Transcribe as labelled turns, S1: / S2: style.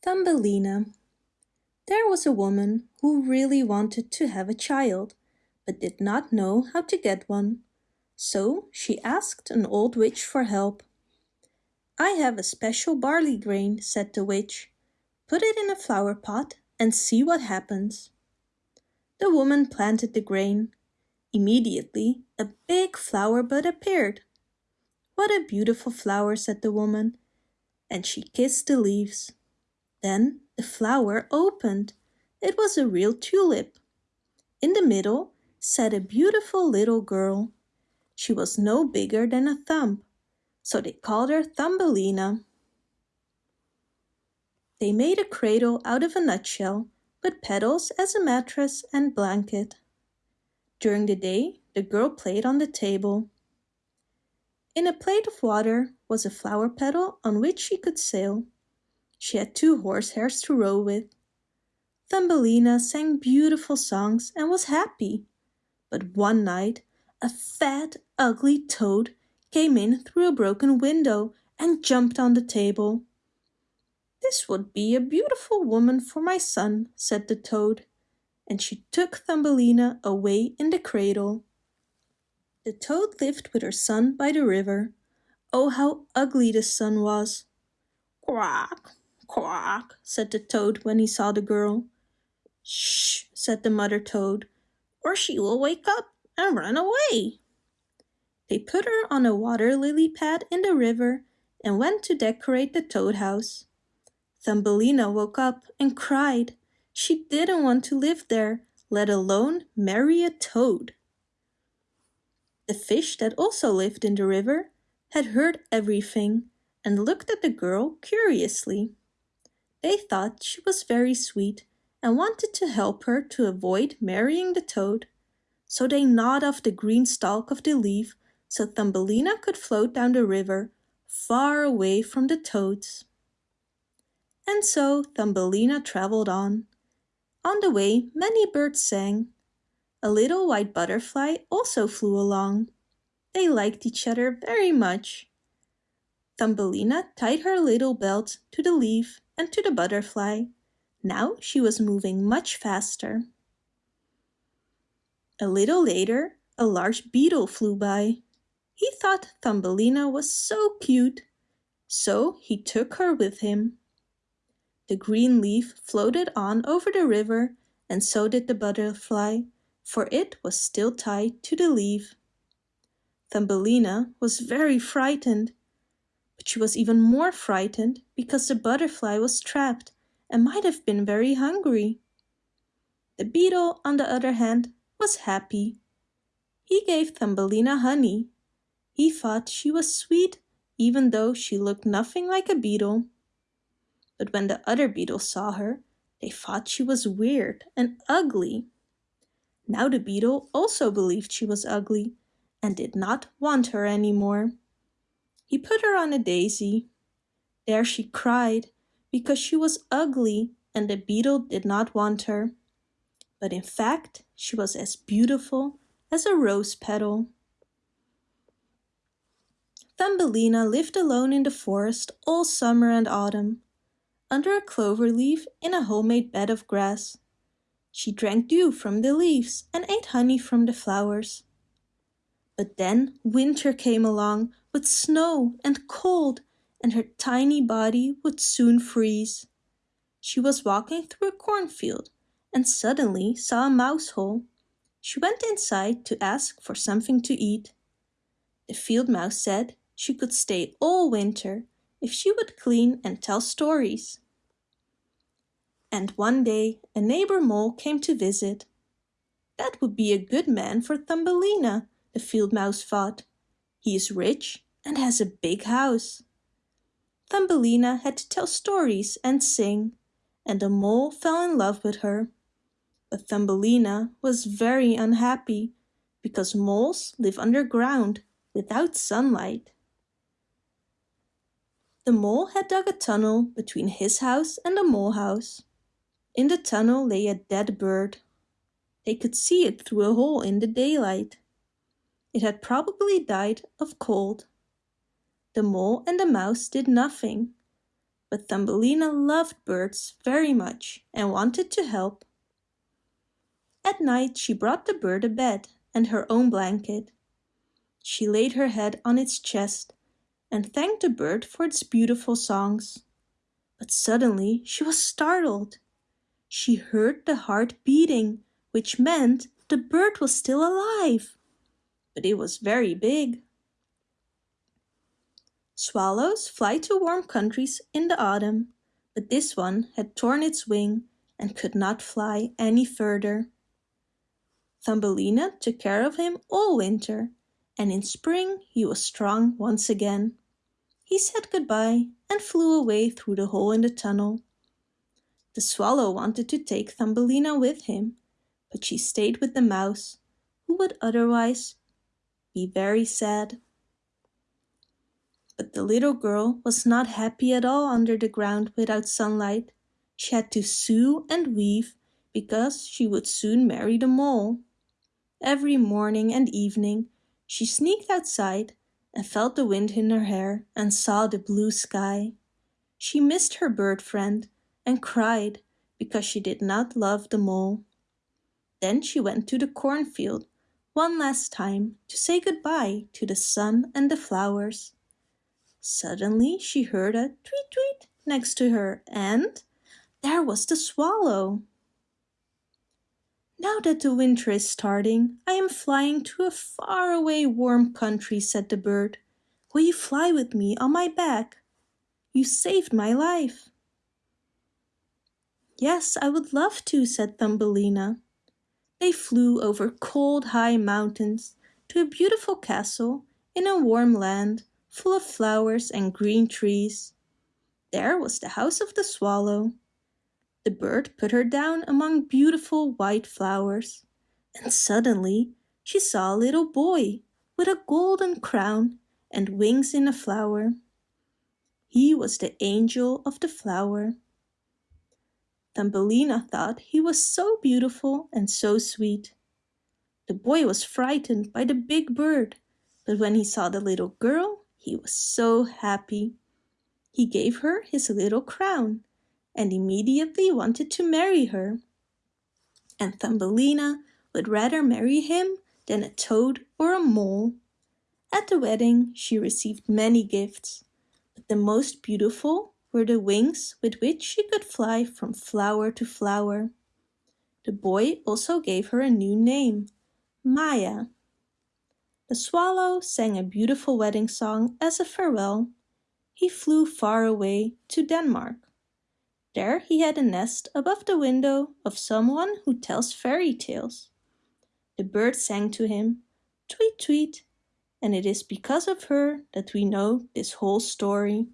S1: Thumbelina There was a woman who really wanted to have a child, but did not know how to get one. So she asked an old witch for help. I have a special barley grain, said the witch. Put it in a flower pot and see what happens. The woman planted the grain. Immediately a big flower bud appeared. What a beautiful flower, said the woman, and she kissed the leaves. Then the flower opened. It was a real tulip. In the middle sat a beautiful little girl. She was no bigger than a thumb, so they called her Thumbelina. They made a cradle out of a nutshell, with petals as a mattress and blanket. During the day, the girl played on the table. In a plate of water was a flower petal on which she could sail. She had two horsehairs to row with. Thumbelina sang beautiful songs and was happy. But one night a fat, ugly toad came in through a broken window and jumped on the table. This would be a beautiful woman for my son, said the toad, and she took Thumbelina away in the cradle. The toad lived with her son by the river. Oh, how ugly the son was! Quack, quack, said the toad when he saw the girl. Shh, said the mother toad, or she will wake up and run away. They put her on a water lily pad in the river and went to decorate the toad house. Thumbelina woke up and cried. She didn't want to live there, let alone marry a toad. The fish that also lived in the river had heard everything and looked at the girl curiously. They thought she was very sweet and wanted to help her to avoid marrying the toad. So they gnawed off the green stalk of the leaf so Thumbelina could float down the river far away from the toads. And so Thumbelina travelled on. On the way many birds sang, a little white butterfly also flew along. They liked each other very much. Thumbelina tied her little belt to the leaf and to the butterfly. Now she was moving much faster. A little later, a large beetle flew by. He thought Thumbelina was so cute, so he took her with him. The green leaf floated on over the river and so did the butterfly for it was still tied to the leaf. Thumbelina was very frightened, but she was even more frightened because the butterfly was trapped and might have been very hungry. The beetle, on the other hand, was happy. He gave Thumbelina honey. He thought she was sweet even though she looked nothing like a beetle. But when the other beetles saw her, they thought she was weird and ugly. Now the beetle also believed she was ugly and did not want her anymore. He put her on a daisy. There she cried because she was ugly and the beetle did not want her. But in fact, she was as beautiful as a rose petal. Thumbelina lived alone in the forest all summer and autumn, under a clover leaf in a homemade bed of grass. She drank dew from the leaves and ate honey from the flowers. But then winter came along with snow and cold and her tiny body would soon freeze. She was walking through a cornfield and suddenly saw a mouse hole. She went inside to ask for something to eat. The field mouse said she could stay all winter if she would clean and tell stories. And one day a neighbor mole came to visit. That would be a good man for Thumbelina, the field mouse thought. He is rich and has a big house. Thumbelina had to tell stories and sing, and the mole fell in love with her. But Thumbelina was very unhappy because moles live underground without sunlight. The mole had dug a tunnel between his house and the mole house. In the tunnel lay a dead bird. They could see it through a hole in the daylight. It had probably died of cold. The mole and the mouse did nothing, but Thumbelina loved birds very much and wanted to help. At night she brought the bird a bed and her own blanket. She laid her head on its chest and thanked the bird for its beautiful songs. But suddenly she was startled. She heard the heart beating, which meant the bird was still alive. But it was very big. Swallows fly to warm countries in the autumn, but this one had torn its wing and could not fly any further. Thumbelina took care of him all winter, and in spring he was strong once again. He said goodbye and flew away through the hole in the tunnel. The swallow wanted to take Thumbelina with him, but she stayed with the mouse, who would otherwise be very sad. But the little girl was not happy at all under the ground without sunlight. She had to sew and weave because she would soon marry the mole. Every morning and evening she sneaked outside and felt the wind in her hair and saw the blue sky. She missed her bird friend and cried because she did not love the mole. Then she went to the cornfield one last time to say goodbye to the sun and the flowers. Suddenly she heard a tweet tweet next to her and there was the swallow. Now that the winter is starting, I am flying to a faraway warm country, said the bird. Will you fly with me on my back? You saved my life. Yes, I would love to, said Thumbelina. They flew over cold high mountains to a beautiful castle in a warm land full of flowers and green trees. There was the house of the swallow. The bird put her down among beautiful white flowers, and suddenly she saw a little boy with a golden crown and wings in a flower. He was the angel of the flower. Thumbelina thought he was so beautiful and so sweet. The boy was frightened by the big bird, but when he saw the little girl, he was so happy. He gave her his little crown and immediately wanted to marry her. And Thumbelina would rather marry him than a toad or a mole. At the wedding she received many gifts, but the most beautiful were the wings with which she could fly from flower to flower. The boy also gave her a new name, Maya. The swallow sang a beautiful wedding song as a farewell. He flew far away to Denmark. There he had a nest above the window of someone who tells fairy tales. The bird sang to him, tweet tweet, and it is because of her that we know this whole story.